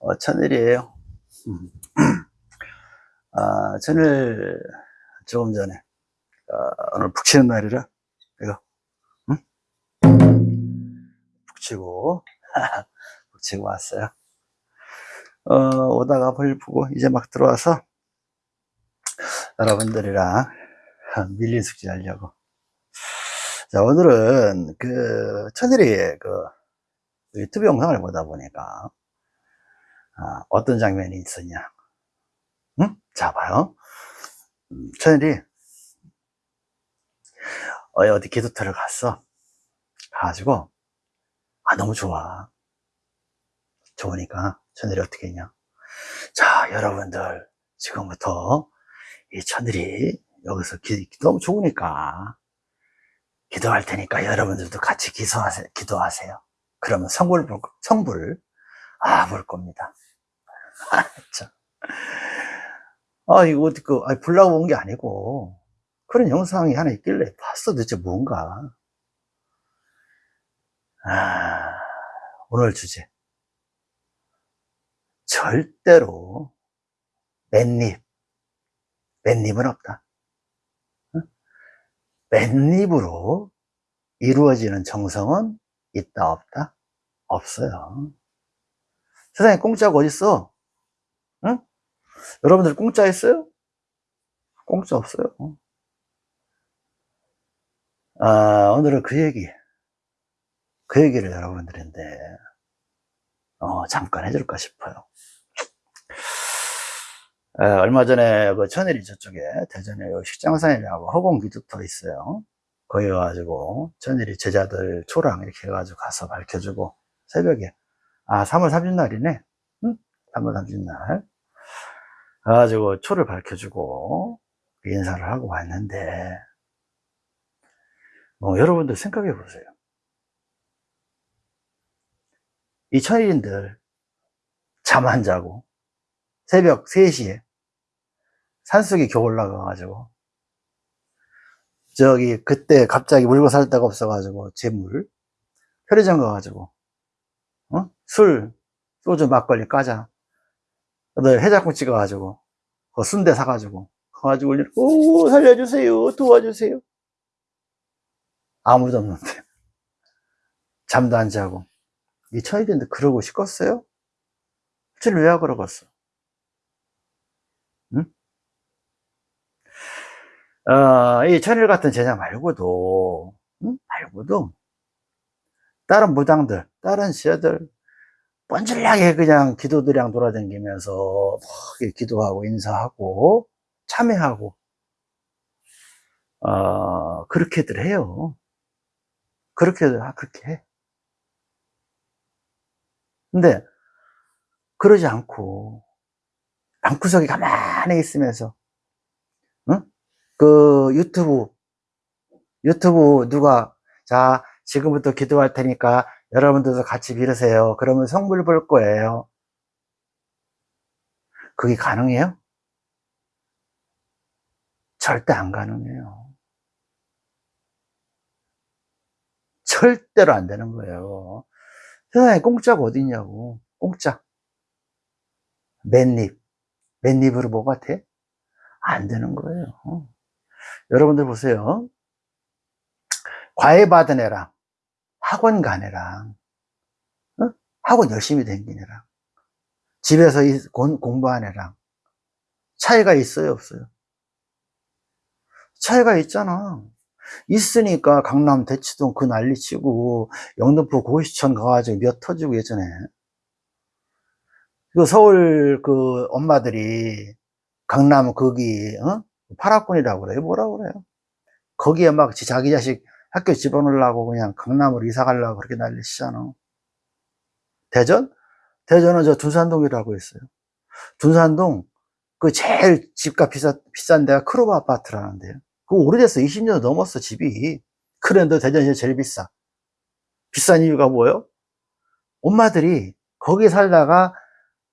어, 천일이에요. 음. 아, 천일 조금 전에 어, 오늘 푹 치는 날이라 이거 응? 푹 치고 푹 치고 왔어요. 어, 오다가 벌 푸고 이제 막 들어와서 여러분들이랑 밀린 숙제 하려고. 자, 오늘은 그 천일이 그 유튜브 영상을 보다 보니까 아, 어떤 장면이 있었냐. 응? 자, 봐요. 음, 천일이 어, 어디 기도터를 갔어. 가가지고, 아, 너무 좋아. 좋으니까 천일이 어떻게 했냐. 자, 여러분들, 지금부터 이 천일이 여기서 기, 너무 좋으니까 기도할 테니까 여러분들도 같이 기도하세요. 기도하세요. 그러면 성불, 볼, 성불, 아, 볼 겁니다. 아, 참. 아, 이거 어떻게, 아, 불나고 온 게 아니고, 그런 영상이 하나 있길래 봤어. 도대체 뭔가. 아, 오늘 주제. 절대로 맨입, 맨입은 없다. 맨입으로 이루어지는 정성은 있다, 없다? 없어요. 세상에 공짜가 어딨어? 응? 여러분들 공짜 있어요? 공짜 없어요. 아, 오늘은 그 얘기, 그 얘기를 여러분들인데, 어, 잠깐 해줄까 싶어요. 에, 얼마 전에 그 천일이 저쪽에 대전에 식장산이라고 허공 기도터 있어요. 거기 가가지고 천일이 제자들 초랑 이렇게 해가지고 가서 밝혀주고 새벽에 아 3월 30날이네. 응? 3월 30날. 가가지고 초를 밝혀주고 인사를 하고 왔는데 뭐 여러분들 생각해 보세요. 이 천일인들 잠 안 자고 새벽 3시에 산속에 겨우 올라가가지고 저기 그때 갑자기 물고 살 데가 없어가지고 재물 편의점 가가지고 어? 술 소주 막걸리 까자 너 해장국 찍어가지고 그 순대 사가지고 가가지고 오 살려주세요 도와주세요 아무도 없는데 잠도 안 자고 이 천일인데 그러고 싶겠어요? 실제로 왜 그러겠어? 응? 어, 이 천일 같은 제자 말고도 응? 말고도 다른 무당들 다른 시어들 뻔질나게 그냥 기도들이랑 돌아다니면서 막 기도하고 인사하고 참여하고 어, 그렇게들 해요 그렇게들 아, 그렇게 해 근데 그러지 않고 방구석에 가만히 있으면서 응? 그 유튜브 유튜브 누가 자 지금부터 기도할 테니까 여러분들도 같이 빌으세요. 그러면 성불 볼 거예요. 그게 가능해요? 절대 안 가능해요. 절대로 안 되는 거예요. 세상에 공짜가 어디 있냐고. 공짜. 맨입. 맨입으로 뭐가 돼? 안 되는 거예요. 여러분들 보세요. 과외 받은 애랑 학원 간 애랑 어? 학원 열심히 다닌 애랑 집에서 공부한 애랑 차이가 있어요 없어요? 차이가 있잖아 있으니까 강남 대치동 그 난리치고 영등포 고시촌 가가지고 몇 터지고 예전에 그 서울 그 엄마들이 강남 거기 어? 파라군이라고 그래요 뭐라고 그래요 거기에 막 자기 자식 학교 집어넣으려고 그냥 강남으로 이사 가려고 그렇게 난리치잖아. 대전? 대전은 저 둔산동이라고 있어요. 둔산동 그 제일 집값 비싸, 비싼 데가 크로바 아파트라는데요. 그 오래됐어 20년 넘었어 집이. 그런데 대전이 제일 비싸. 비싼 이유가 뭐예요? 엄마들이 거기 살다가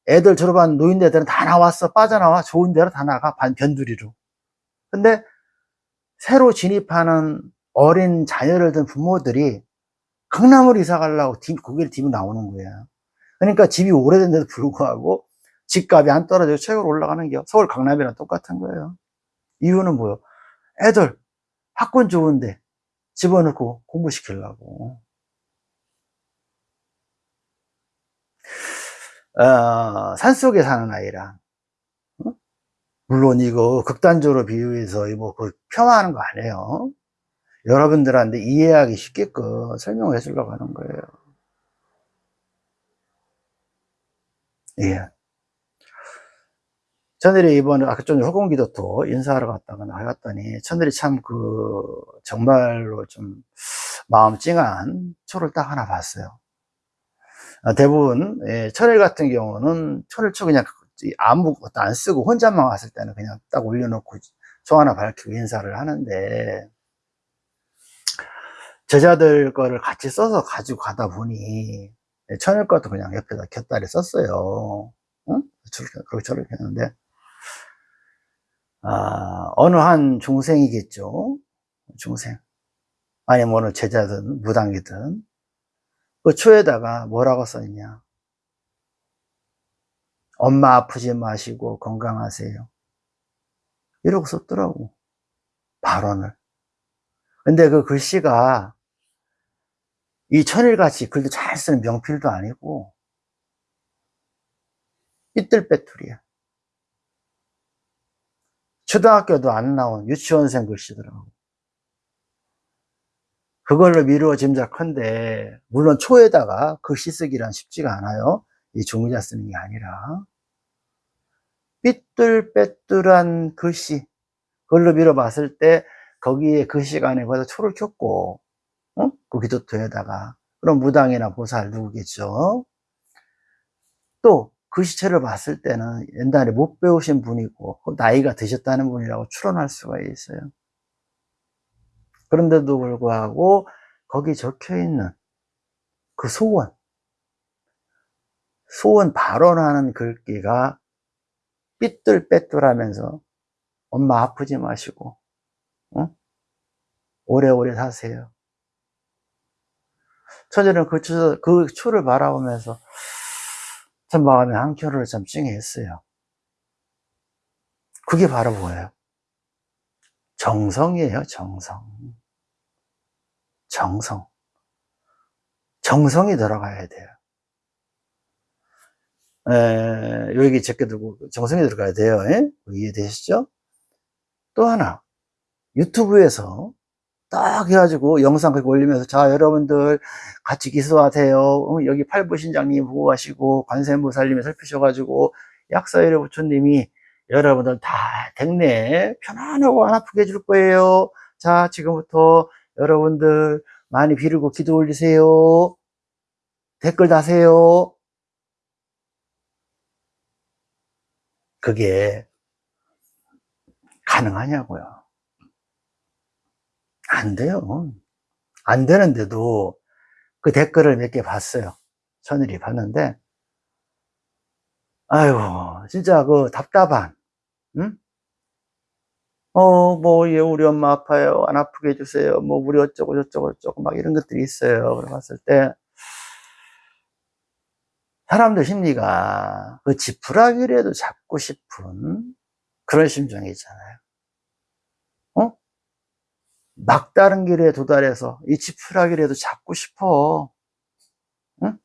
애들 졸업한 노인네들은 다 나왔어. 빠져나와. 좋은 데로 다 나가. 반 변두리로. 근데 새로 진입하는 어린 자녀를 둔 부모들이 강남으로 이사 가려고 거기를 뒤로 나오는 거야 그러니까 집이 오래된데도 불구하고 집값이 안 떨어지고 최고로 올라가는 게 서울 강남이랑 똑같은 거예요. 이유는 뭐요? 애들 학군 좋은데 집어넣고 공부시키려고. 어, 산속에 사는 아이랑 어? 물론 이거 극단적으로 비유해서 뭐 그 폄하하는 거 아니에요. 여러분들한테 이해하기 쉽게끔 설명해 주려고 하는 거예요. 예. 천일이 이번에 아까 좀 허공기도토 인사하러 갔다가 나갔더니 천일이 참 그 정말로 좀 마음 찡한 초를 딱 하나 봤어요. 아, 대부분 예, 천일 같은 경우는 초를 초 그냥 아무것도 안 쓰고 혼자만 왔을 때는 그냥 딱 올려놓고 초 하나 밝히고 인사를 하는데 제자들 거를 같이 써서 가지고 가다 보니 천일 것도 그냥 옆에다 곁다리 썼어요. 응? 그렇게 저렇게 했는데 아, 어느 한 중생이겠죠. 중생. 아니 면 어느 제자든 무당이든 그 초에다가 뭐라고 써있냐. 엄마 아프지 마시고 건강하세요. 이러고 썼더라고. 발언을. 근데 그 글씨가 이 천일같이 글도 잘 쓰는 명필도 아니고 삐뚤빼뚤이야. 초등학교도 안 나온 유치원생 글씨더라고. 그걸로 미루어 짐작컨대 물론 초에다가 글씨 쓰기란 쉽지가 않아요. 이 종이자 쓰는 게 아니라 삐뚤빼뚤한 글씨 그걸로 미뤄 봤을 때 거기에 그 시간에 거기다 초를 켰고 어? 그 기도토에다가 그럼 무당이나 보살 누구겠죠. 또 글씨체를 봤을 때는 옛날에 못 배우신 분이고 나이가 드셨다는 분이라고 추론할 수가 있어요. 그런데도 불구하고 거기 적혀 있는 그 소원 소원 발언하는 글귀가 삐뚤빼뚤하면서 엄마 아프지 마시고 어? 오래오래 사세요 처제는 그, 추, 그 추를 바라보면서 참 마음에 한켠을 참 찡했어요 그게 바로 뭐예요? 정성이에요 정성 정성 정성이 들어가야 돼요 에, 여기 적게두고 정성이 들어가야 돼요 에? 이해되시죠? 또 하나 유튜브에서 딱 해가지고 영상 그렇게 올리면서 자 여러분들 같이 기수하세요. 어, 여기 팔부신장님 보고 가시고 관세음보살님이 살피셔가지고 약사일의 부처님이 여러분들 다 댁내 편안하고 안 아프게 해줄 거예요. 자 지금부터 여러분들 많이 비르고 기도 올리세요. 댓글 다세요. 그게 가능하냐고요 안 돼요 안 되는데도 그 댓글을 몇 개 봤어요 천일이 봤는데 아유 진짜 그 답답한 응? 어, 뭐, 예, 우리 엄마 아파요. 안 아프게 해주세요. 뭐, 우리 어쩌고 저쩌고 저쩌고 막 이런 것들이 있어요. 그래 봤을 때, 사람들 심리가 그 지푸라기라도 잡고 싶은 그런 심정이 있잖아요. 어? 막다른 길에 도달해서 이 지푸라기라도 잡고 싶어. 응?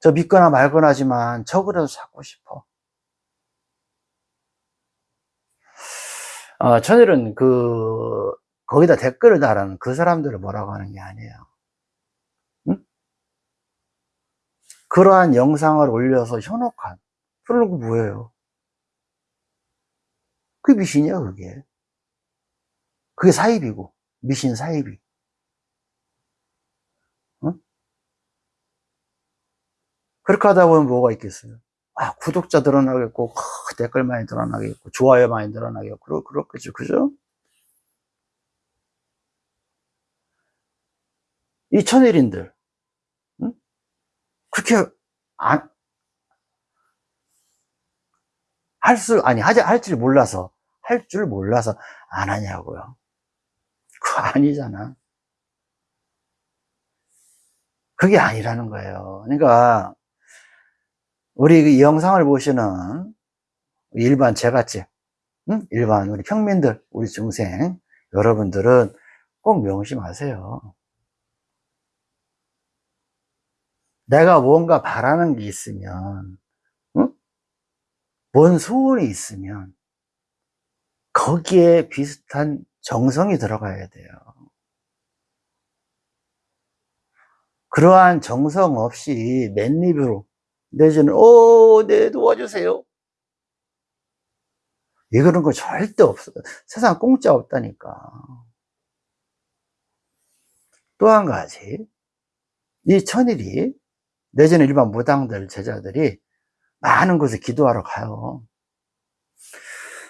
저 믿거나 말거나 하지만 저거라도 잡고 싶어. 어, 천일은 그, 거기다 댓글을 달하는 그 사람들을 뭐라고 하는 게 아니에요. 응? 그러한 영상을 올려서 현혹한. 그러는 거 뭐예요? 그게 미신이야, 그게. 그게 사입이고, 미신 사입이. 응? 그렇게 하다 보면 뭐가 있겠어요? 아, 구독자 늘어나겠고, 댓글 많이 늘어나겠고, 좋아요 많이 늘어나겠고, 그렇겠죠. 그죠? 이 천일인들, 응? 그렇게, 안, 할 수, 아니, 하지, 할 줄 몰라서, 할 줄 몰라서 안 하냐고요. 아니잖아. 그게 아니라는 거예요. 그러니까 우리 이 영상을 보시는 일반 제갓집, 응? 일반 우리 평민들, 우리 중생 여러분들은 꼭 명심하세요. 내가 뭔가 바라는 게 있으면, 응? 뭔 소원이 있으면 거기에 비슷한 정성이 들어가야 돼요. 그러한 정성 없이 맨입으로 내지는 오, 네 도와주세요. 이거는 거 절대 없어요. 세상 공짜 없다니까. 또 한 가지, 이 천일이 내지는 일반 무당들 제자들이 많은 곳에 기도하러 가요.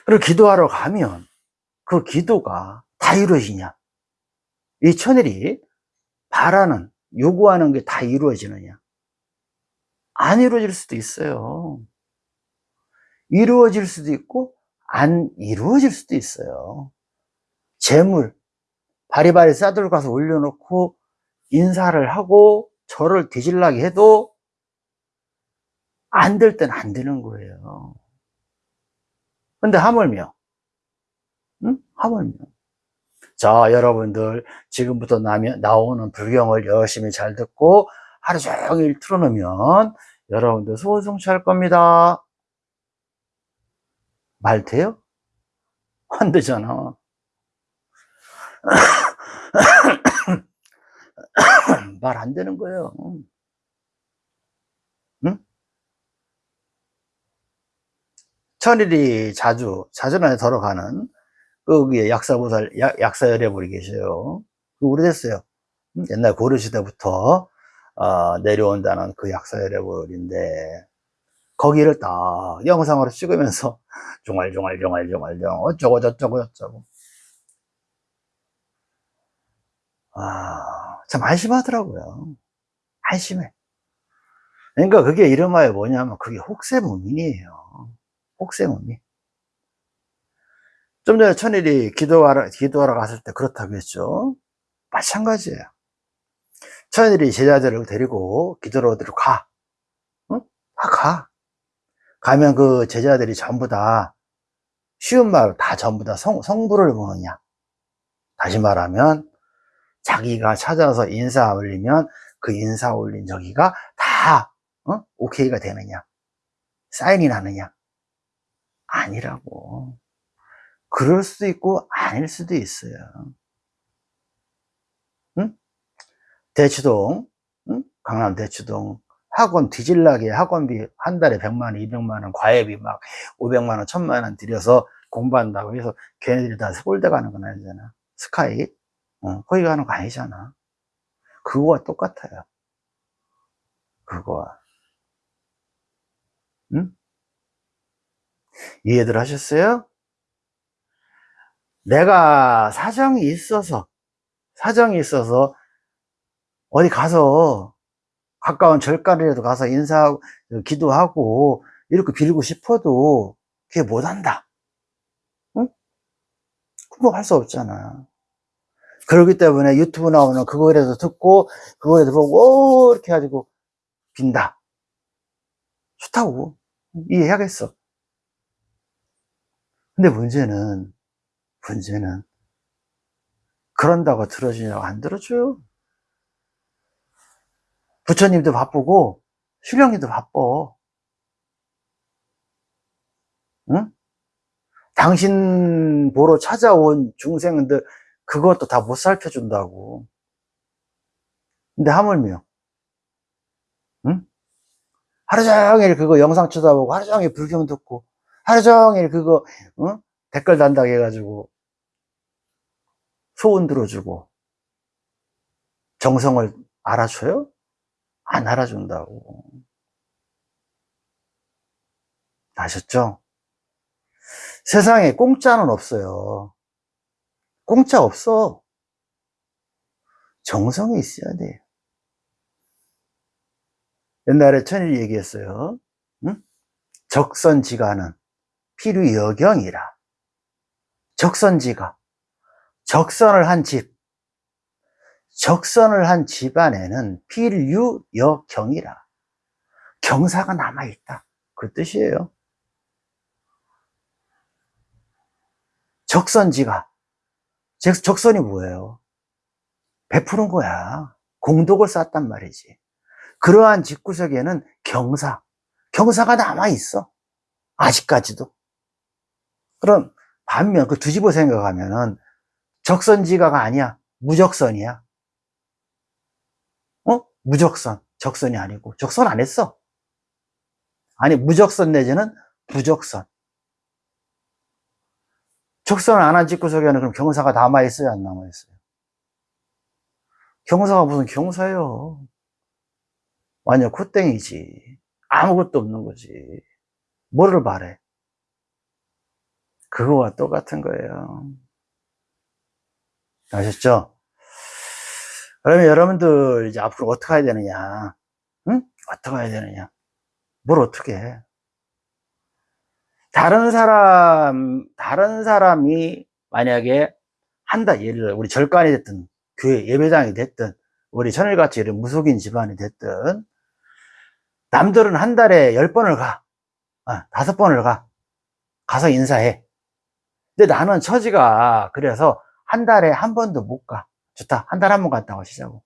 그리고 기도하러 가면 그 기도가 다 이루어지냐? 이 천일이 바라는, 요구하는 게 다 이루어지느냐? 안 이루어질 수도 있어요. 이루어질 수도 있고, 안 이루어질 수도 있어요. 재물, 바리바리 싸들고 가서 올려놓고, 인사를 하고, 저를 뒤질라게 해도, 안 될 땐 안 되는 거예요. 근데 하물며, 응? 하물며. 자, 여러분들, 지금부터 나면, 나오는 불경을 열심히 잘 듣고, 하루 종일 틀어놓으면, 여러분들 소원 성취할 겁니다. 말 돼요? 안 되잖아. 말 안 되는 거예요. 응? 천일이 자주, 자주난에 걸어가는 거기에 약사보살, 약, 약사열애불이 계셔요. 그 오래됐어요. 옛날 고려시대부터 어, 내려온다는 그 약사열애불인데 거기를 딱 영상으로 찍으면서 중얼중얼중얼중얼중 어쩌고 저쩌고 저쩌고 아, 참 안심하더라고요. 안심해. 그러니까 그게 이름하여 뭐냐면 그게 혹세무민이에요. 혹세무민. 좀 전에 천일이 기도하러, 기도하러 갔을 때 그렇다고 했죠. 마찬가지예요. 천일이 제자들을 데리고 기도로 어디로 가. 응? 다 가. 가면 그 제자들이 전부 다 쉬운 말다 전부 다 성, 성부를 보느냐. 다시 말하면 자기가 찾아서 인사 올리면 그 인사 올린 저기가 다 어? 오케이가 되느냐. 사인이 나느냐. 아니라고. 그럴 수도 있고 아닐 수도 있어요. 응? 대치동, 응? 강남 대치동 학원 뒤질나게 학원비 한 달에 100만 원, 200만 원, 과외비 막 500만 원, 1000만 원 들여서 공부한다고 해서 걔네들이 다 서울대 가는 건 아니잖아. 스카이. 어, 거기 가는 거 아니잖아. 그거와 똑같아요. 그거와. 응? 이해들 하셨어요? 내가 사정이 있어서, 사정이 있어서 어디 가서 가까운 절간이라도 가서 인사하고, 기도하고, 이렇게 빌고 싶어도 그게 못한다. 응? 그거 할 수 없잖아. 그렇기 때문에 유튜브 나오는 그거라도 듣고, 그거라도 보고, 오, 이렇게 해가지고 빈다. 좋다고. 이해하겠어. 근데 문제는, 문제는, 그런다고 들어주냐고 안 들어줘요. 부처님도 바쁘고, 수령님도 바빠. 응? 당신 보러 찾아온 중생들, 그것도 다 못 살펴준다고. 근데 하물며, 응? 하루 종일 그거 영상 쳐다보고, 하루 종일 불경 듣고, 하루 종일 그거, 응? 댓글 단다고 해가지고, 소원 들어주고, 정성을 알아줘요? 안 알아준다고. 아셨죠? 세상에 공짜는 없어요. 공짜 없어. 정성이 있어야 돼요. 옛날에 천일이 얘기했어요. 응? 적선지가는 필요여경이라. 적선지가. 적선을 한 집. 적선을 한 집안에는 필유여경이라 경사가 남아있다. 그 뜻이에요. 적선지가. 적선이 뭐예요? 베푸는 거야. 공덕을 쌓았단 말이지. 그러한 집구석에는 경사. 경사가 남아있어. 아직까지도. 그럼 반면 그 뒤집어 생각하면은 적선지가가 아니야. 무적선이야. 어? 무적선. 적선이 아니고. 적선 안 했어. 아니 무적선 내지는 부적선. 적선을 안한 집구석에는 그럼 경사가 남아있어요? 안 남아있어요? 경사가 무슨 경사예요? 완전 콧땡이지. 아무것도 없는 거지. 뭐를 바래 그거와 똑같은 거예요 아셨죠? 그러면 여러분들 이제 앞으로 어떻게 해야 되느냐? 응? 어떻게 해야 되느냐? 뭘 어떻게 해? 다른 사람 다른 사람이 만약에 한다 예를 우리 절간이 됐든 교회 예배당이 됐든 우리 천일같이 이런 무속인 집안이 됐든 남들은 한 달에 열 번을 가. 아, 다섯 번을 가. 가서 인사해. 근데 나는 처지가 그래서 한 달에 한 번도 못 가. 좋다. 한 달에 한번 갔다 오시자고.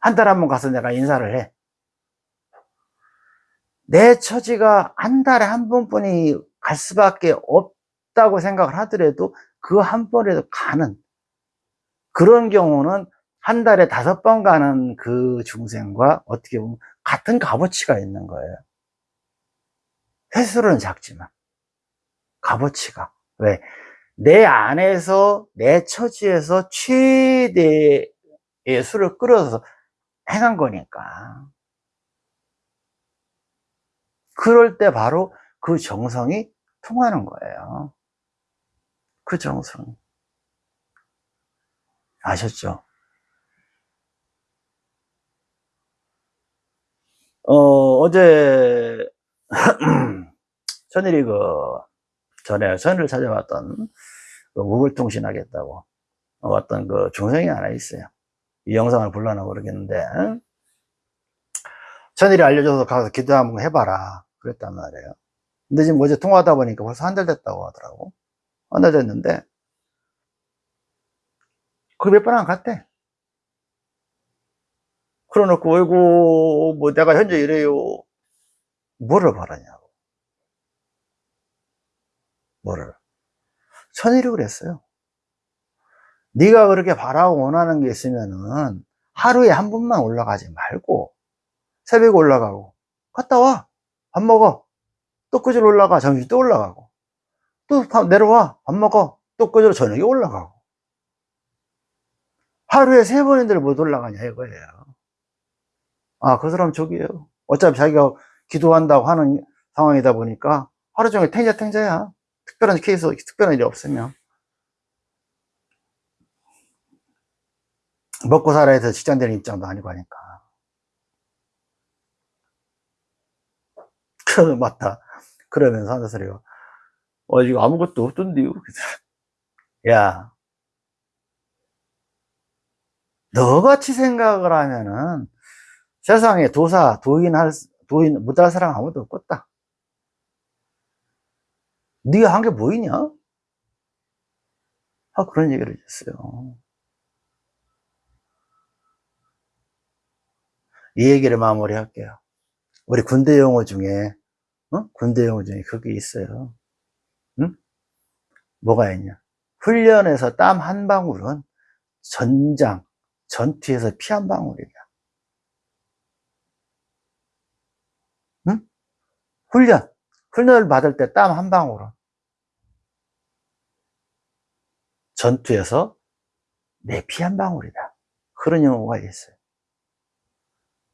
한 달에 한번 가서 내가 인사를 해. 내 처지가 한 달에 한 번뿐이 갈 수밖에 없다고 생각을 하더라도 그 한 번에도 가는 그런 경우는 한 달에 다섯 번 가는 그 중생과 어떻게 보면 같은 값어치가 있는 거예요. 횟수는 작지만 값어치가 왜? 내 안에서 내 처지에서 최대의 수를 끌어서 행한 거니까. 그럴 때 바로 그 정성이 통하는 거예요. 그 정성 아셨죠? 어, 어제 천일이 그 전에 전을 찾아왔던 그 무물통신 하겠다고 왔던 그 중생이 하나 있어요. 이 영상을 불러나 모르겠는데 전일이 알려줘서 가서 기도 한번 해봐라 그랬단 말이에요. 근데 지금 어제 통화하다 보니까 벌써 한 달 됐다고 하더라고. 한 달 됐는데 그 몇 번 안 갔대. 그러놓고 어이구 뭐 내가 현재 이래요. 뭐를 바라냐고. 뭐를 천일이 그랬어요. 네가 그렇게 바라고 원하는 게 있으면은 하루에 한 번만 올라가지 말고 새벽에 올라가고 갔다 와. 밥 먹어. 또 끄질 올라가. 점심 또 올라가고. 또 내려와. 밥 먹어. 또 끄질 저녁에 올라가고. 하루에 세 번인들 못 올라가냐 이거예요. 아 그 사람 저기에요. 어차피 자기가 기도한다고 하는 상황이다 보니까 하루 종일 탱자탱자야 특별한 케이스, 특별한 일이 없으면. 먹고 살아야 해서 직장 되는 입장도 아니고 하니까. 그, 맞다. 그러면서 하는 소리가, 어, 이거 아무것도 없던데요. 야, 너같이 생각을 하면은 세상에 도사, 도인 할, 도인 못할 사람 아무도 없겠다. 네가 한 게 뭐이냐? 아, 그런 얘기를 했어요. 이 얘기를 마무리할게요. 우리 군대 용어 중에, 어? 군대 용어 중에 그게 있어요. 응? 뭐가 있냐? 훈련에서 땀 한 방울은 전장, 전투에서 피 한 방울이다. 응? 훈련. 훈련을 받을 때 땀 한 방울은 전투에서 내 피 한 방울이다. 그런 용어가 있어요.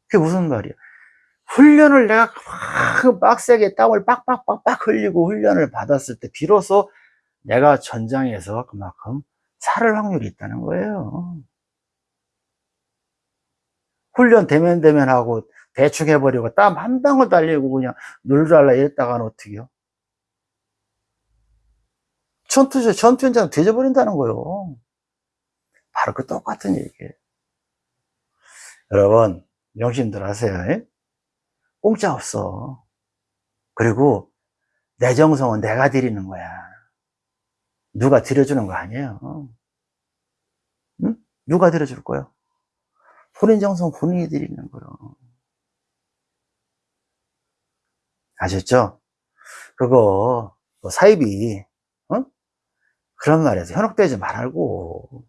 그게 무슨 말이야? 훈련을 내가 막 빡세게 땀을 빡빡빡빡 흘리고 훈련을 받았을 때 비로소 내가 전장에서 그만큼 살을 확률이 있다는 거예요. 훈련 대면 대면하고 대충 해버리고 땀 한 방울 달리고 그냥 놀달라 이랬다가는 어떻게요? 전투, 전투 현장 되져버린다는 거예요. 바로 그 똑같은 얘기예요. 여러분, 명심들 하세요. 예? 공짜 없어. 그리고 내 정성은 내가 드리는 거야. 누가 드려주는 거 아니에요. 응? 누가 드려줄 거야? 본인 정성 본인이 드리는 거예요. 아셨죠? 그거 뭐 사입이 어? 그런 말에서 현혹되지 말고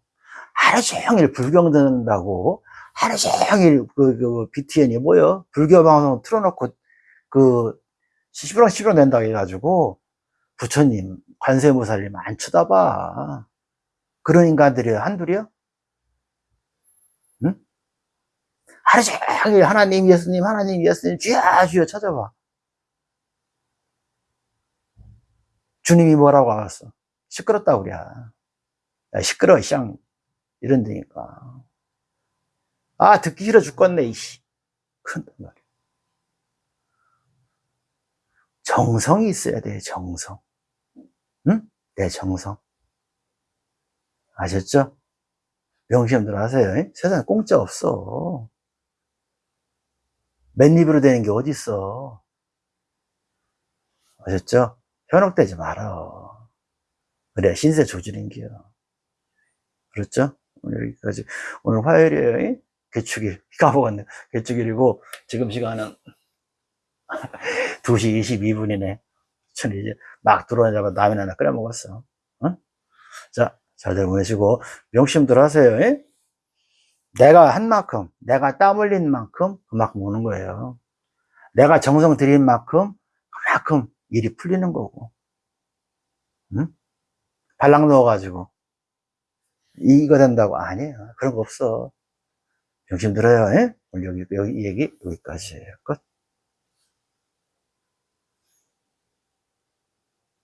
하루 종일 불경 듣는다고 하루 종일 그, 그 BTN이 뭐요? 불교 방송 틀어놓고 그 시부렁 시부렁 된다고 해가지고 부처님 관세무살님 안 쳐다봐 그런 인간들이 한둘이야? 응? 하루 종일 하나님 예수님 하나님 예수님 주여 주여 찾아봐 주님이 뭐라고 하겠어? 시끄럽다고 그래. 야, 시끄러워, 쌍. 이런다니까. 아, 듣기 싫어 죽겠네, 이씨. 그런단 말이야. 정성이 있어야 돼, 정성. 응? 내 정성. 아셨죠? 명심들 하세요. 잉? 세상에 공짜 없어. 맨입으로 되는 게 어딨어. 아셨죠? 현혹되지 말아. 그래, 신세 조절인기요. 그렇죠? 오늘 여기까지. 오늘 화요일이에요. 개축일. 까먹었네. 개축일이고, 지금 시간은 2시 22분이네. 저는 이제 막 들어오자마자 라면 하나 끓여 먹었어. 응? 자, 잘들 보내시고, 명심들 하세요. 예? 내가 한 만큼, 내가 땀 흘린 만큼, 그만큼 오는 거예요. 내가 정성 들인 만큼, 그만큼 일이 풀리는 거고. 응? 발랑 넣어가지고. 이거 된다고. 아니에요. 그런 거 없어. 명심 들어요. 예? 오늘 여기, 여기, 이 얘기 여기까지예요. 끝.